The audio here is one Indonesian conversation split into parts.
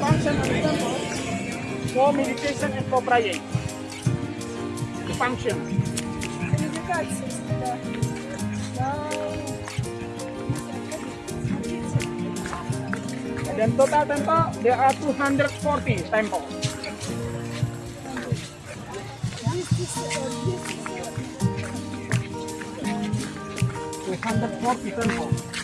function of temple for meditation and for praying. The function. Then total temple, there are 240 temples. Two hundred forty temples.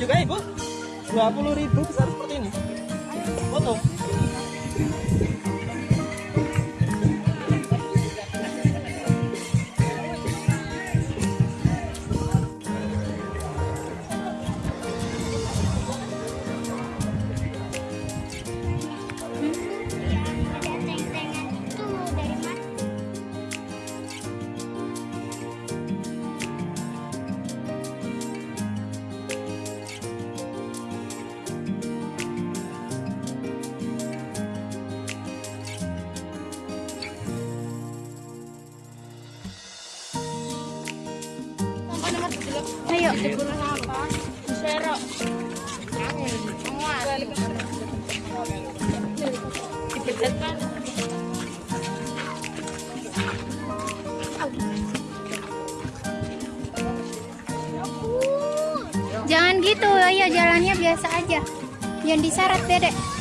Juga ibu? 20 ribu besar seperti ini. Ayo. Jangan gitu, ayo jalannya biasa aja. Jangan disyarat, Dedek.